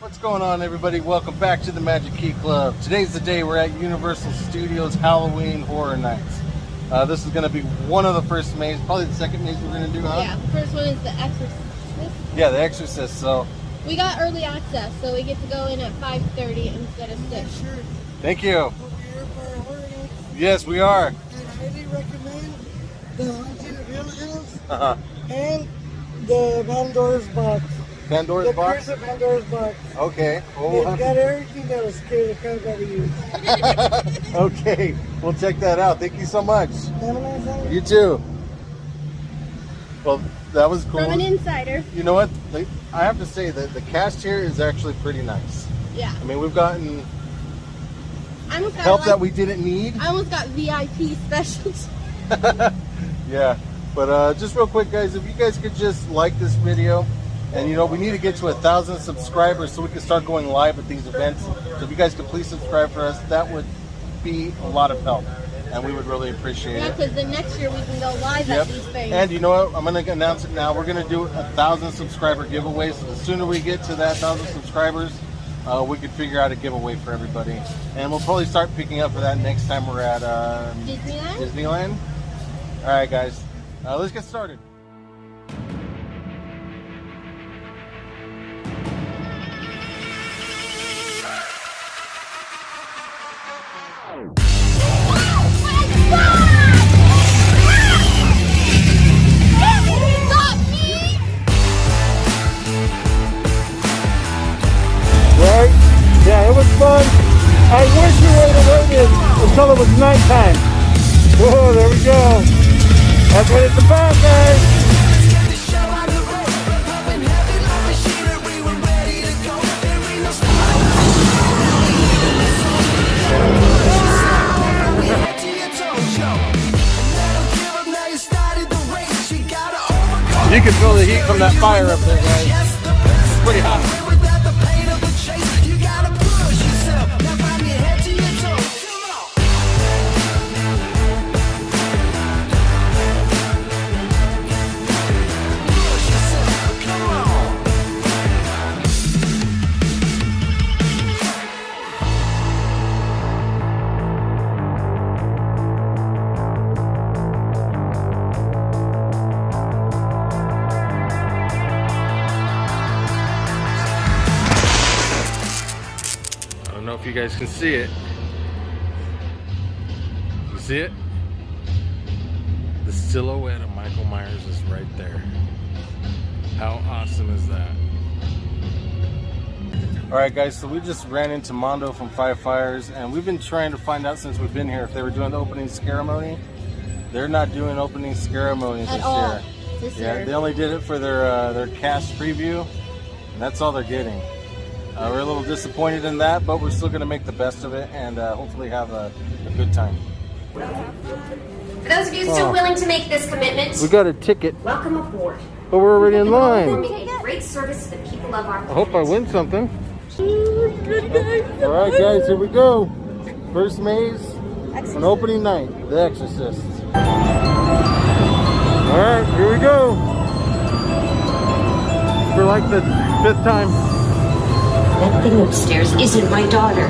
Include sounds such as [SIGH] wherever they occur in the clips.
What's going on, everybody? Welcome back to the Magic Key Club. Today's the day we're at Universal Studios Halloween Horror Nights. Uh, this is going to be one of the first maze, probably the second maze we're going to do, huh? Yeah, the first one is The Exorcist. Yeah, The Exorcist. So, We got early access, so we get to go in at 5.30 instead of 6. Sure. thank you. Over here for a horror. Yes, we are. And I highly recommend the Haunted of Hill House Uh-huh. and the Pandora's Box. Pandora's the box. Curse of Pandora's Box. Okay. Well, we'll They've got everything that'll scare the crap out of you. okay, we'll check that out. Thank you so much. Have a nice night. You too. Well, that was cool. From an insider. You know what? I have to say that the cast here is actually pretty nice. Yeah. I mean, we've gotten I almost got, help like, that we didn't need. I almost got VIP specials. [LAUGHS] [LAUGHS] yeah, but uh, just real quick, guys, if you guys could just like this video, and you know, we need to get to a thousand subscribers so we can start going live at these events. So if you guys could please subscribe for us, that would be a lot of help, and we would really appreciate Yeah, it. because the next year we can go live Yep. at these things. And you know what? I'm gonna announce it now. We're gonna do a thousand subscriber giveaway. So the sooner we get to that thousand subscribers, uh, we can figure out a giveaway for everybody. And we'll probably start picking up for that next time we're at um, Disneyland? Disneyland. All right, guys, uh, let's get started. It's. You can feel the heat from that fire up there, guys. See it. You see it? The silhouette of Michael Myers is right there. How awesome is that? Alright guys, so we just ran into Mondo from Five Fires and we've been trying to find out since we've been here if they were doing the opening ceremony. They're not doing opening ceremonies At this all. year. This Yeah, year. they only did it for their uh, their cast preview, and that's all they're getting. Uh, we're a little disappointed in that, but we're still going to make the best of it and uh, hopefully have a, a good time. For those of you still Oh. willing to make this commitment, We got a ticket, welcome aboard. but we're already in line. great service to the people of our I hope I win something. All right, guys, here we go. First maze on opening night, The Exorcist. All right, here we go. For like the fifth time. That thing upstairs isn't my daughter.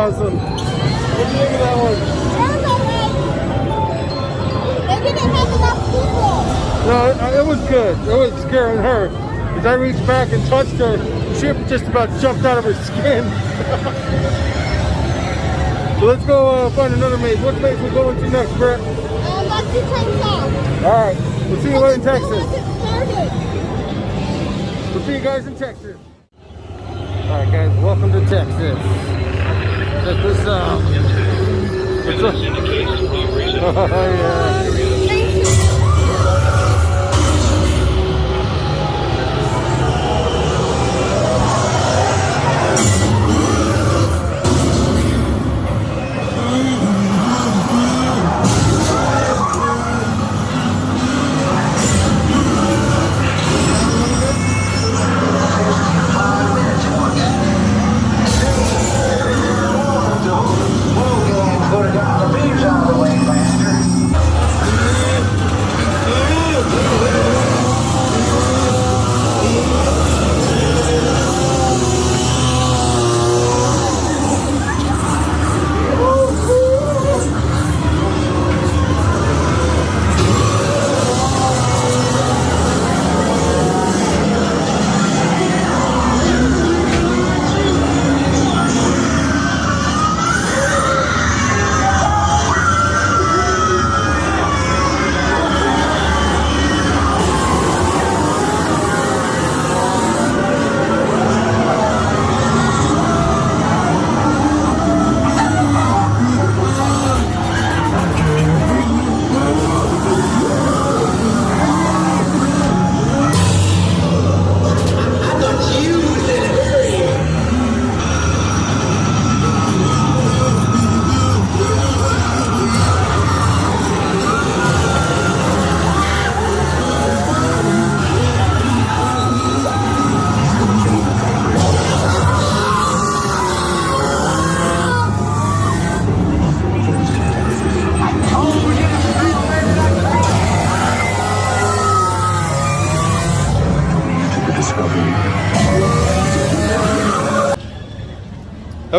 Awesome. What do you think of that one? No, it, was good. It was scaring her. As I reached back and touched her, she just about jumped out of her skin. [LAUGHS] so let's go uh, find another maze. What maze we going to next, Brett? Um, turn south. All right, we'll see you in Texas. We'll see you guys in Texas. All right, guys, welcome to Texas. Check this out. What's up? Oh, yeah.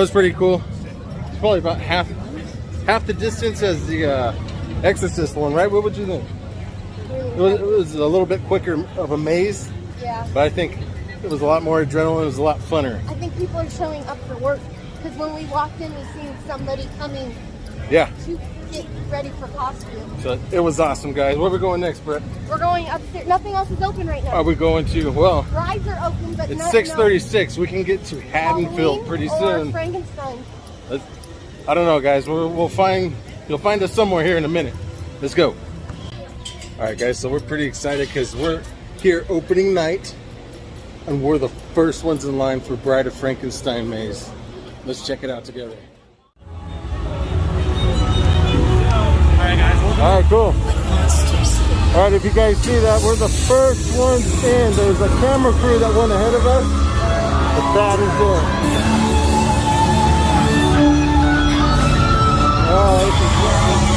Was pretty cool. It's probably about half half the distance as the uh, Exorcist one, right? What would you think? It was, it was a little bit quicker of a maze, Yeah. but I think it was a lot more adrenaline. It was a lot funner. I think people are showing up for work because when we walked in, we seen somebody coming Yeah, to get ready for costume. so it was awesome, guys. Where are we going next, Brett? We're going upstairs. Nothing else is open right now. Are we going to? Well, Rides are open, but it's no, 6:36. We can get to Haddonfield pretty soon. Frankenstein. Let's, I don't know, guys. We'll, we'll find you'll find us somewhere here in a minute. Let's go. All right, guys. So we're pretty excited because we're here opening night, and we're the first ones in line for Bride of Frankenstein maze. Let's check it out together. All right, cool. All right, if you guys see that, we're the first ones in. There's a camera crew that went ahead of us, The that is it. Oh,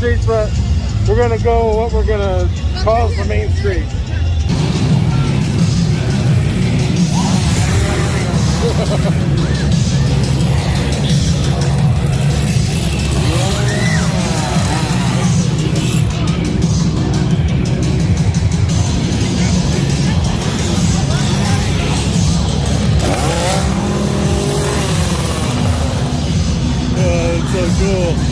streets, but we're gonna go what we're gonna call the main street. Uh, it's so cool.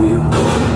Will.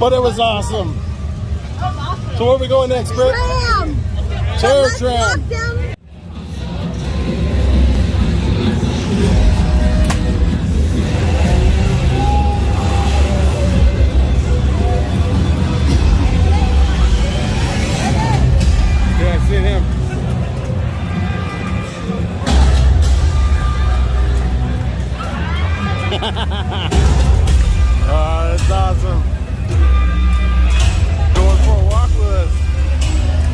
But it was awesome. awesome. So where are we going next, Britt? Terror Tram. oh, that's [LAUGHS] uh, awesome.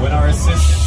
when our assistant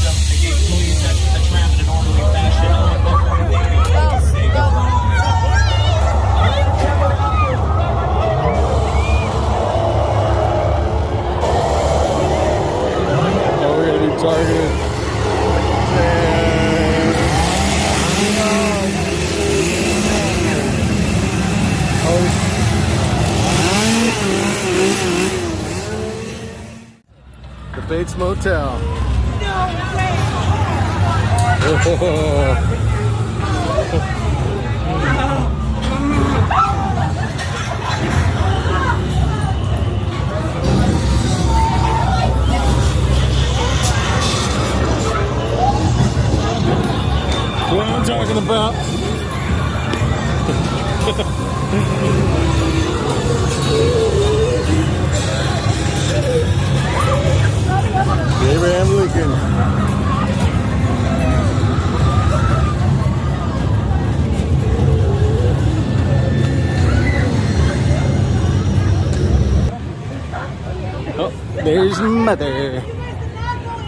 there's mother.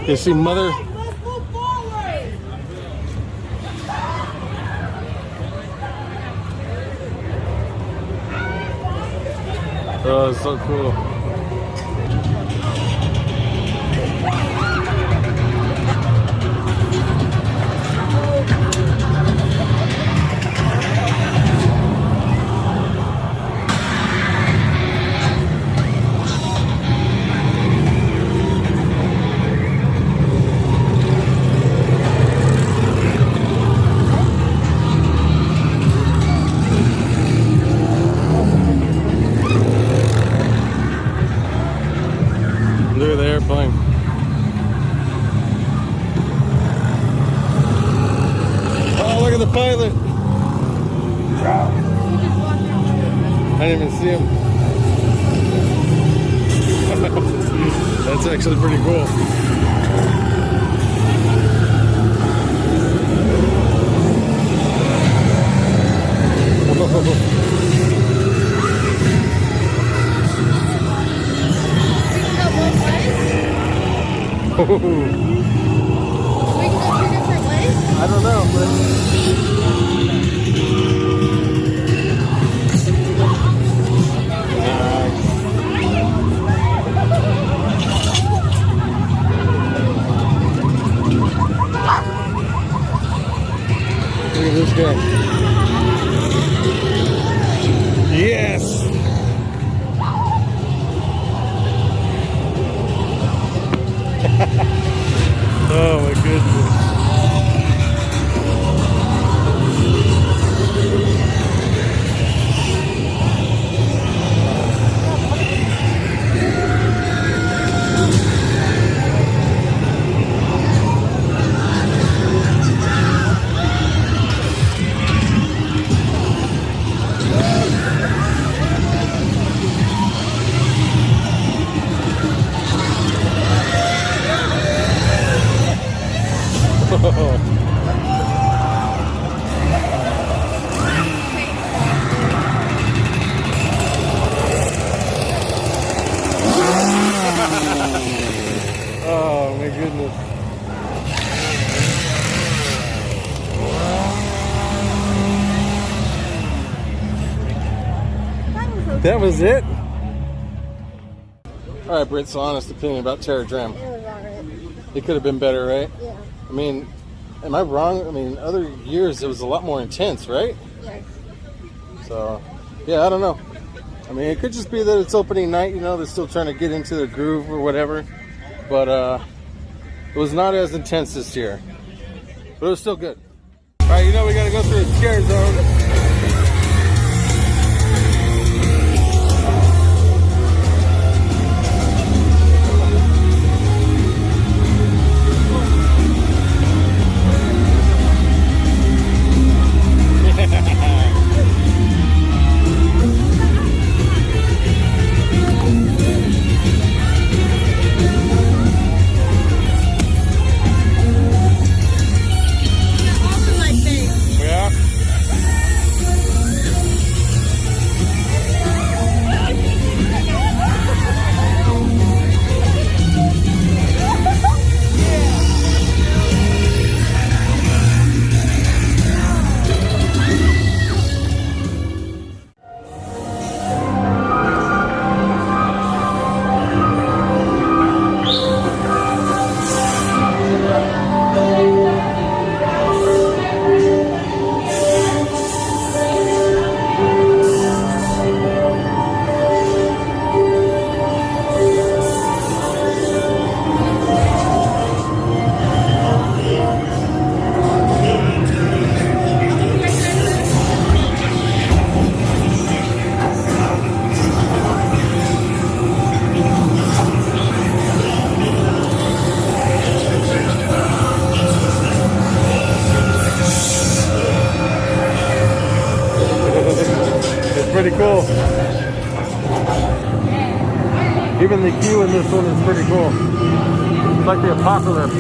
You see mother? Oh, so cool. We can go two [LAUGHS] Oh my goodness. That was it? All right, Britt, so honest opinion about Terror Tram. It was. It could have been better, right? Yeah. I mean, am I wrong? I mean, other years it was a lot more intense, right? Yes. So, yeah, I don't know. I mean, it could just be that it's opening night, you know, they're still trying to get into the groove or whatever. But uh, it was not as intense this year. But it was still good. All right, you know, we got to go through a scare zone. The queue in this one is pretty cool. It's like the apocalypse.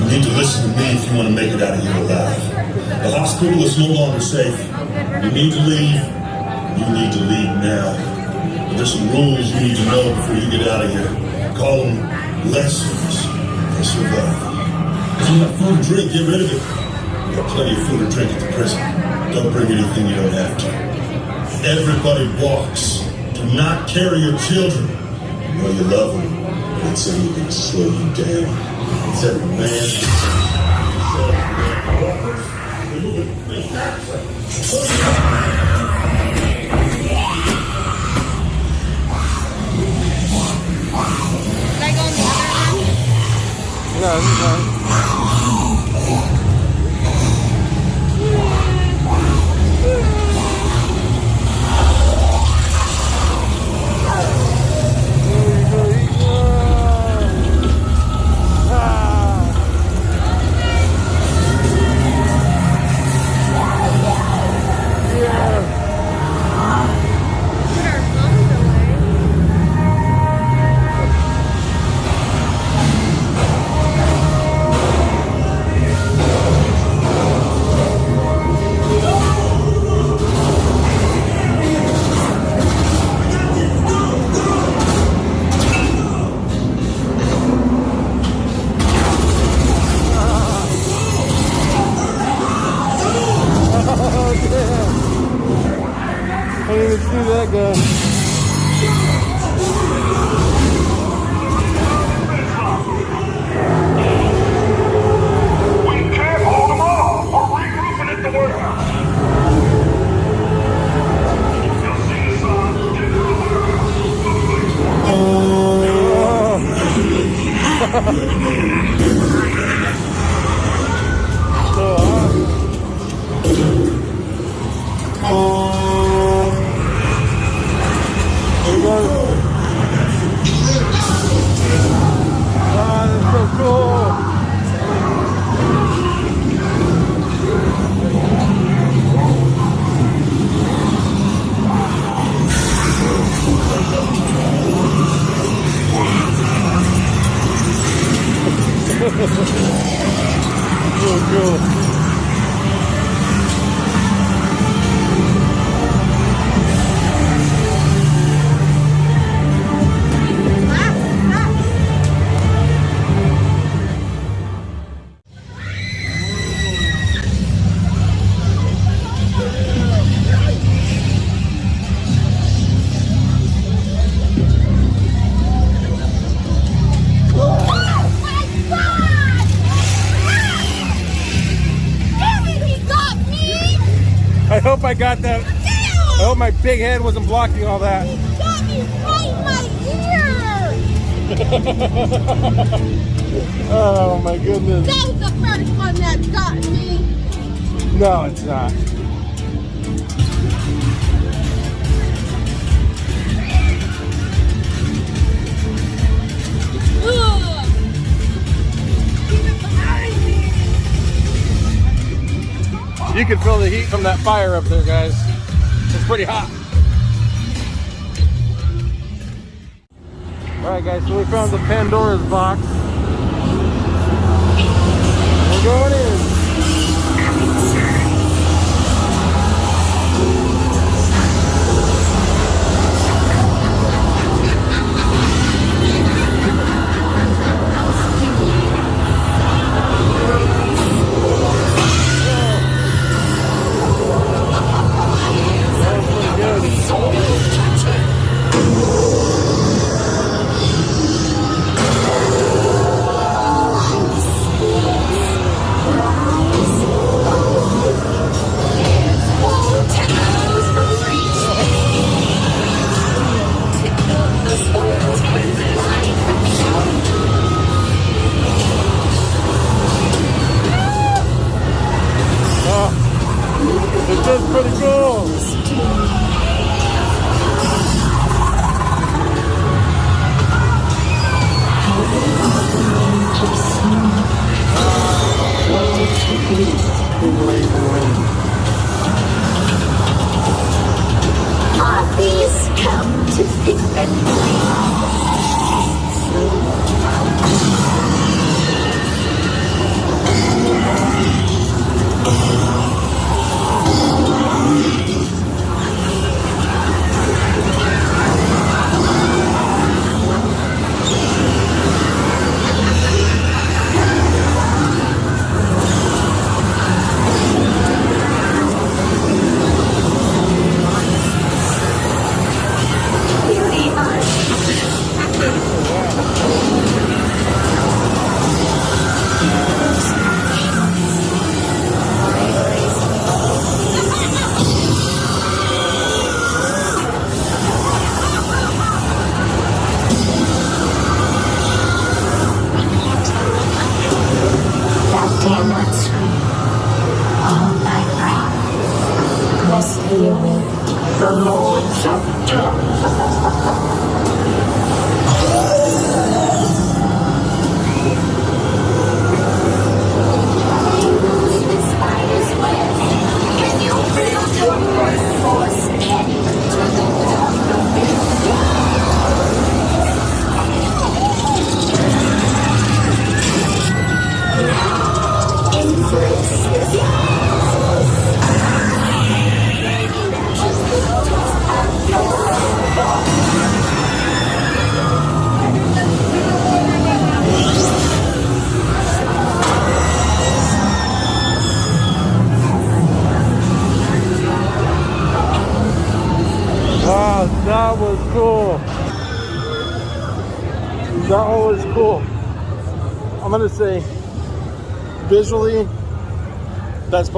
You need to listen to me if you want to make it out of here alive. The hospital is no longer safe. You need to leave. There's some rules you need to know before you get out of here. Call them lessons for survival. If you have food and drink, get rid of it. You have plenty of food and drink at the prison. Don't bring anything you don't have to. Everybody walks. Do not carry your children. You know you love them. but It's anything to slow you down. It's every man. Should one? Yeah, Yeah. I got that. I hope my big head wasn't blocking all that. [LAUGHS] Oh my goodness. That was the first one that got me. No, it's not. You can feel the heat from that fire up there, guys. It's pretty hot. Alright guys, so we found the Pandora's box. We're going in.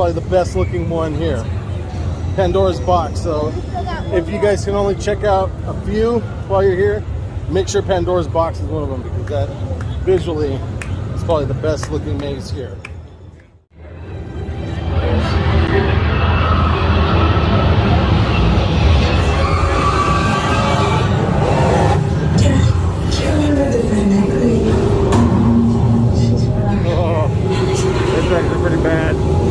probably the best looking one here. Pandora's box. So if you guys can only check out a few while you're here, make sure Pandora's box is one of them because that visually is probably the best looking maze here. Oh, [LAUGHS] pretty bad.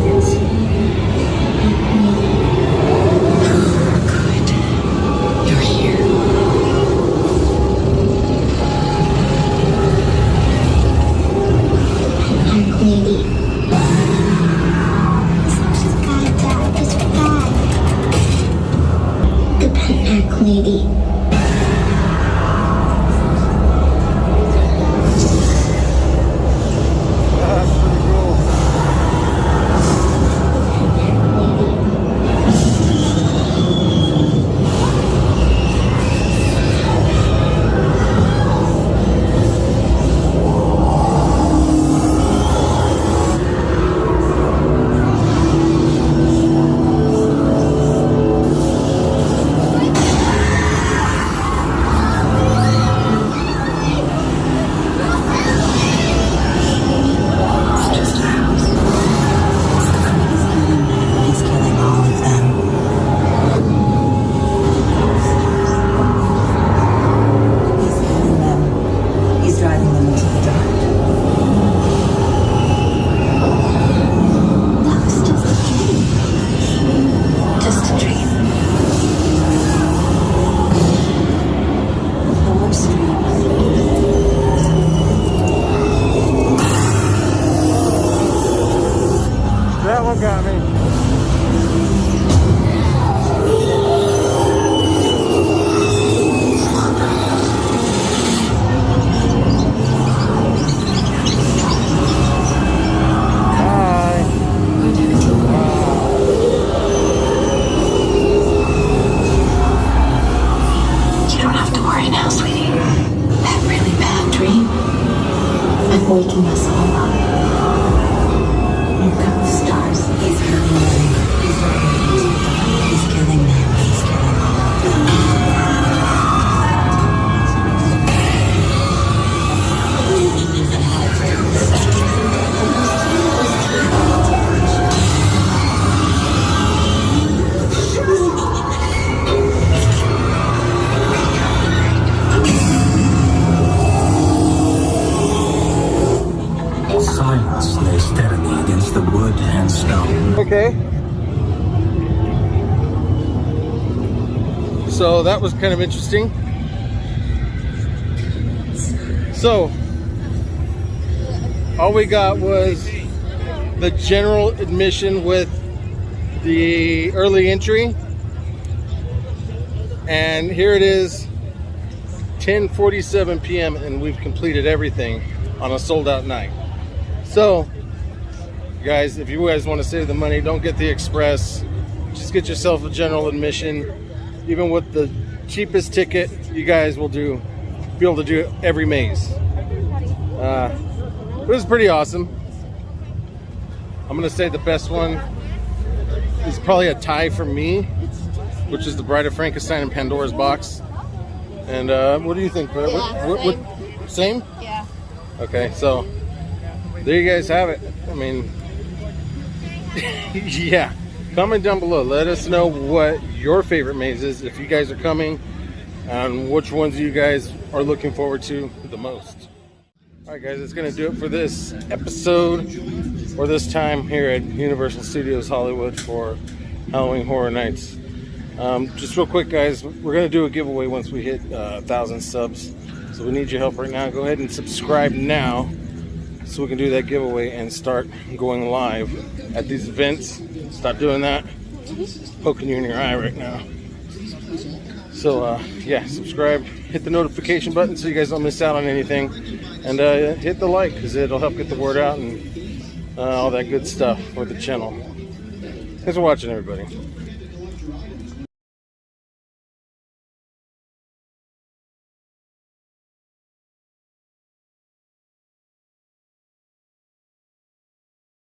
So that was kind of interesting. So, all we got was the general admission with the early entry. And here it is 10:47 p.m. and we've completed everything on a sold out night. So, guys, if you guys want to save the money, don't get the express. Just get yourself a general admission. Even with the cheapest ticket, you guys will do be able to do every maze. Uh, it was pretty awesome. I'm gonna say the best one is probably a tie for me, which is the Bride of Frankenstein and Pandora's Box. And uh, what do you think? What- Yeah, what- what- same? Yeah. Okay, so there you guys have it. I mean, [LAUGHS] yeah. Comment down below. Let us know what your favorite maze is if you guys are coming and which ones you guys are looking forward to the most. All right, guys, it's to do it for this episode or this time here at Universal Studios Hollywood for Halloween Horror Nights. Um, just real quick, guys, we're to do a giveaway once we hit uh, 1,000 subs. So we need your help right now. Go ahead and subscribe now so we can do that giveaway and start going live at these events. Stop doing that. Poking you in your eye right now. So uh, yeah, subscribe, hit the notification button so you guys don't miss out on anything, and uh, hit the like because it'll help get the word out and uh, all that good stuff for the channel. Thanks for watching, everybody.